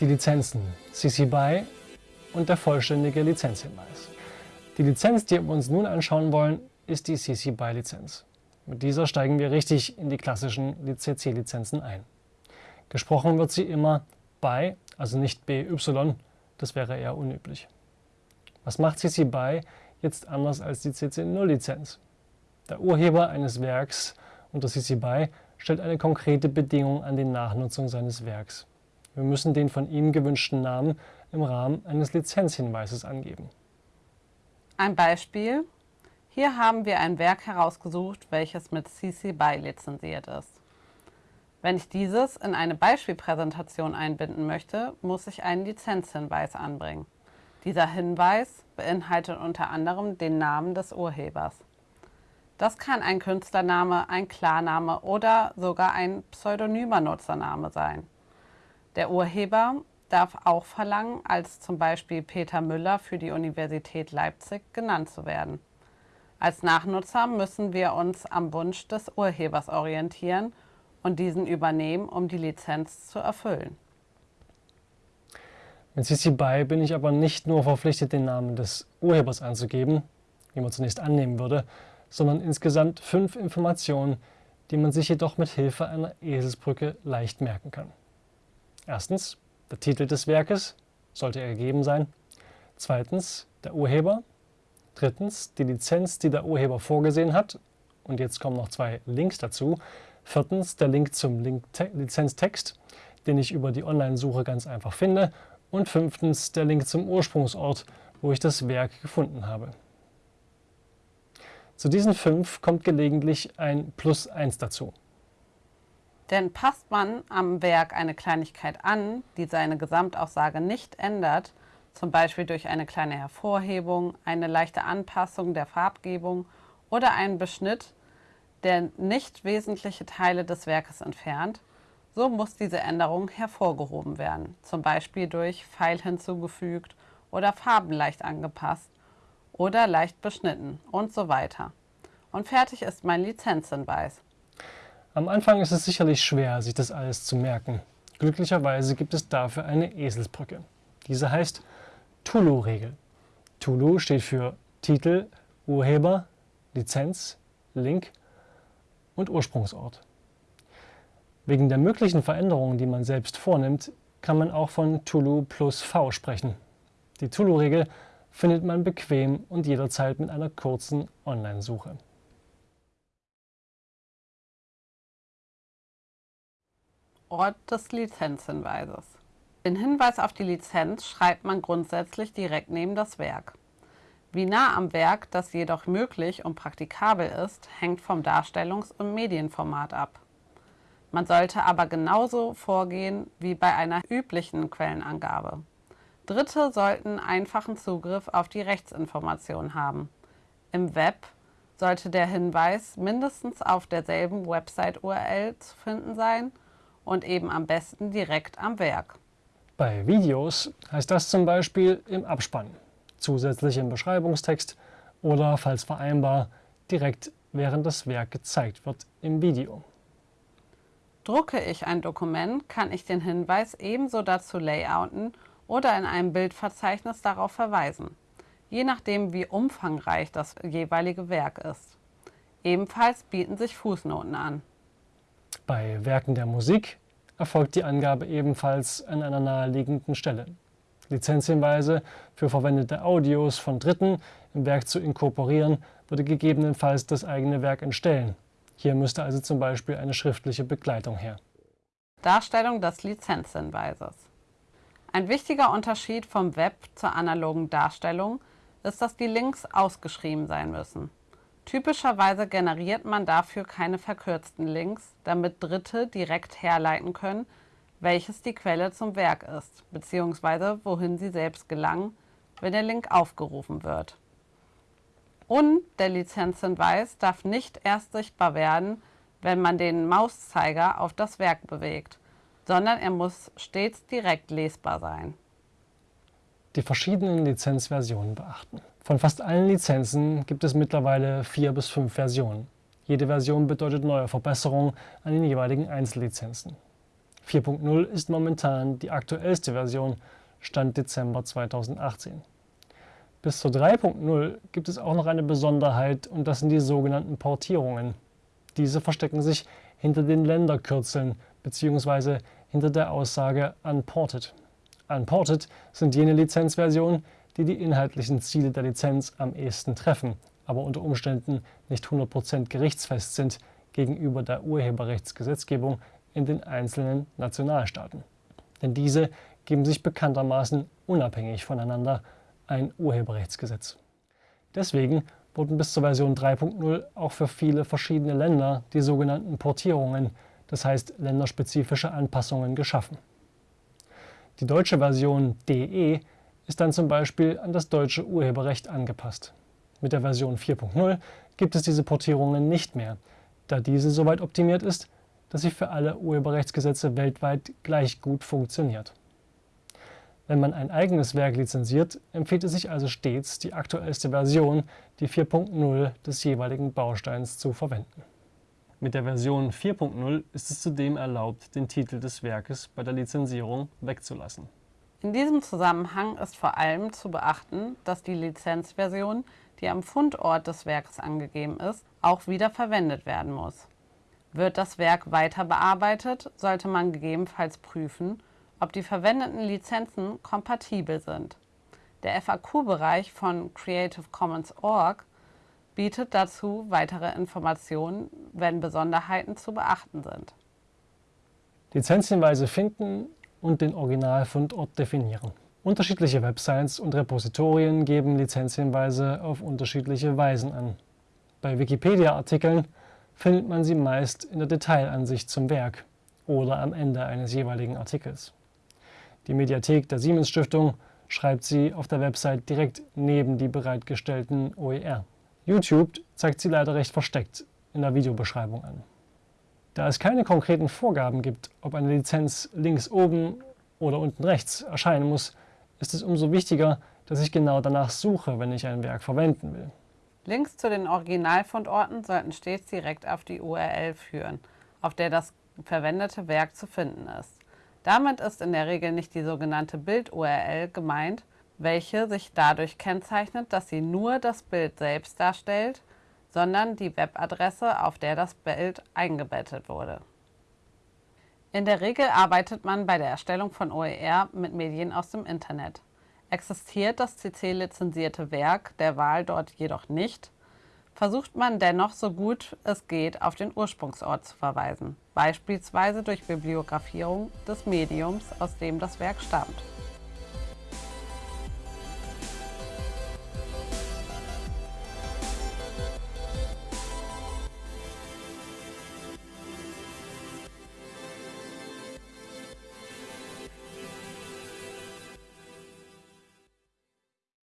die Lizenzen CC BY und der vollständige Lizenzhinweis. Die Lizenz, die wir uns nun anschauen wollen, ist die CC BY Lizenz. Mit dieser steigen wir richtig in die klassischen CC-Lizenzen ein. Gesprochen wird sie immer BY, also nicht BY, das wäre eher unüblich. Was macht CC BY jetzt anders als die CC0-Lizenz? Der Urheber eines Werks unter CC BY stellt eine konkrete Bedingung an die Nachnutzung seines Werks. Wir müssen den von ihm gewünschten Namen im Rahmen eines Lizenzhinweises angeben. Ein Beispiel. Hier haben wir ein Werk herausgesucht, welches mit CC BY lizenziert ist. Wenn ich dieses in eine Beispielpräsentation einbinden möchte, muss ich einen Lizenzhinweis anbringen. Dieser Hinweis beinhaltet unter anderem den Namen des Urhebers. Das kann ein Künstlername, ein Klarname oder sogar ein pseudonymer Nutzername sein. Der Urheber darf auch verlangen, als zum Beispiel Peter Müller für die Universität Leipzig genannt zu werden. Als Nachnutzer müssen wir uns am Wunsch des Urhebers orientieren und diesen übernehmen, um die Lizenz zu erfüllen. Mit CC BY bin ich aber nicht nur verpflichtet, den Namen des Urhebers anzugeben, wie man zunächst annehmen würde, sondern insgesamt fünf Informationen, die man sich jedoch mit Hilfe einer Eselsbrücke leicht merken kann. Erstens der Titel des Werkes, sollte er gegeben sein. Zweitens der Urheber. Drittens die Lizenz, die der Urheber vorgesehen hat. Und jetzt kommen noch zwei Links dazu. Viertens der Link zum Link Lizenztext, den ich über die Online-Suche ganz einfach finde. Und fünftens der Link zum Ursprungsort, wo ich das Werk gefunden habe. Zu diesen fünf kommt gelegentlich ein Plus 1 dazu. Denn passt man am Werk eine Kleinigkeit an, die seine Gesamtaussage nicht ändert, zum Beispiel durch eine kleine Hervorhebung, eine leichte Anpassung der Farbgebung oder einen Beschnitt, der nicht wesentliche Teile des Werkes entfernt, so muss diese Änderung hervorgehoben werden, zum Beispiel durch Pfeil hinzugefügt oder Farben leicht angepasst oder leicht beschnitten und so weiter. Und fertig ist mein Lizenzhinweis. Am Anfang ist es sicherlich schwer, sich das alles zu merken. Glücklicherweise gibt es dafür eine Eselsbrücke. Diese heißt Tulu-Regel. Tulu steht für Titel, Urheber, Lizenz, Link und Ursprungsort. Wegen der möglichen Veränderungen, die man selbst vornimmt, kann man auch von Tulu plus V sprechen. Die Tulu-Regel findet man bequem und jederzeit mit einer kurzen Online-Suche. Ort des Lizenzhinweises. Den Hinweis auf die Lizenz schreibt man grundsätzlich direkt neben das Werk. Wie nah am Werk das jedoch möglich und praktikabel ist, hängt vom Darstellungs- und Medienformat ab. Man sollte aber genauso vorgehen wie bei einer üblichen Quellenangabe. Dritte sollten einfachen Zugriff auf die Rechtsinformation haben. Im Web sollte der Hinweis mindestens auf derselben Website-URL zu finden sein und eben am besten direkt am Werk. Bei Videos heißt das zum Beispiel im Abspann, zusätzlich im Beschreibungstext oder, falls vereinbar, direkt während das Werk gezeigt wird im Video. Drucke ich ein Dokument, kann ich den Hinweis ebenso dazu layouten oder in einem Bildverzeichnis darauf verweisen, je nachdem wie umfangreich das jeweilige Werk ist. Ebenfalls bieten sich Fußnoten an. Bei Werken der Musik erfolgt die Angabe ebenfalls an einer naheliegenden Stelle. Lizenzhinweise für verwendete Audios von Dritten im Werk zu inkorporieren, würde gegebenenfalls das eigene Werk entstellen. Hier müsste also zum Beispiel eine schriftliche Begleitung her. Darstellung des Lizenzhinweises ein wichtiger Unterschied vom Web zur analogen Darstellung ist, dass die Links ausgeschrieben sein müssen. Typischerweise generiert man dafür keine verkürzten Links, damit Dritte direkt herleiten können, welches die Quelle zum Werk ist, bzw. wohin sie selbst gelangen, wenn der Link aufgerufen wird. Und der Lizenzhinweis darf nicht erst sichtbar werden, wenn man den Mauszeiger auf das Werk bewegt sondern er muss stets direkt lesbar sein. Die verschiedenen Lizenzversionen beachten. Von fast allen Lizenzen gibt es mittlerweile vier bis fünf Versionen. Jede Version bedeutet neue Verbesserungen an den jeweiligen Einzellizenzen. 4.0 ist momentan die aktuellste Version, Stand Dezember 2018. Bis zur 3.0 gibt es auch noch eine Besonderheit und das sind die sogenannten Portierungen. Diese verstecken sich hinter den Länderkürzeln bzw. hinter der Aussage Unported. Unported sind jene Lizenzversionen, die die inhaltlichen Ziele der Lizenz am ehesten treffen, aber unter Umständen nicht 100% gerichtsfest sind gegenüber der Urheberrechtsgesetzgebung in den einzelnen Nationalstaaten. Denn diese geben sich bekanntermaßen unabhängig voneinander ein Urheberrechtsgesetz. Deswegen wurden bis zur Version 3.0 auch für viele verschiedene Länder die sogenannten Portierungen, das heißt länderspezifische Anpassungen, geschaffen. Die deutsche Version DE ist dann zum Beispiel an das deutsche Urheberrecht angepasst. Mit der Version 4.0 gibt es diese Portierungen nicht mehr, da diese soweit optimiert ist, dass sie für alle Urheberrechtsgesetze weltweit gleich gut funktioniert. Wenn man ein eigenes Werk lizenziert, empfiehlt es sich also stets, die aktuellste Version, die 4.0 des jeweiligen Bausteins zu verwenden. Mit der Version 4.0 ist es zudem erlaubt, den Titel des Werkes bei der Lizenzierung wegzulassen. In diesem Zusammenhang ist vor allem zu beachten, dass die Lizenzversion, die am Fundort des Werkes angegeben ist, auch wieder verwendet werden muss. Wird das Werk weiter bearbeitet, sollte man gegebenenfalls prüfen, ob die verwendeten Lizenzen kompatibel sind. Der FAQ-Bereich von Creative Commons Org bietet dazu weitere Informationen, wenn Besonderheiten zu beachten sind. Lizenzhinweise finden und den Originalfundort definieren. Unterschiedliche Websites und Repositorien geben Lizenzhinweise auf unterschiedliche Weisen an. Bei Wikipedia-Artikeln findet man sie meist in der Detailansicht zum Werk oder am Ende eines jeweiligen Artikels. Die Mediathek der Siemens Stiftung schreibt sie auf der Website direkt neben die bereitgestellten OER. YouTube zeigt sie leider recht versteckt in der Videobeschreibung an. Da es keine konkreten Vorgaben gibt, ob eine Lizenz links oben oder unten rechts erscheinen muss, ist es umso wichtiger, dass ich genau danach suche, wenn ich ein Werk verwenden will. Links zu den Originalfundorten sollten stets direkt auf die URL führen, auf der das verwendete Werk zu finden ist. Damit ist in der Regel nicht die sogenannte Bild-URL gemeint, welche sich dadurch kennzeichnet, dass sie nur das Bild selbst darstellt, sondern die Webadresse, auf der das Bild eingebettet wurde. In der Regel arbeitet man bei der Erstellung von OER mit Medien aus dem Internet. Existiert das CC-lizenzierte Werk der Wahl dort jedoch nicht, versucht man dennoch so gut es geht auf den Ursprungsort zu verweisen, beispielsweise durch Bibliografierung des Mediums, aus dem das Werk stammt.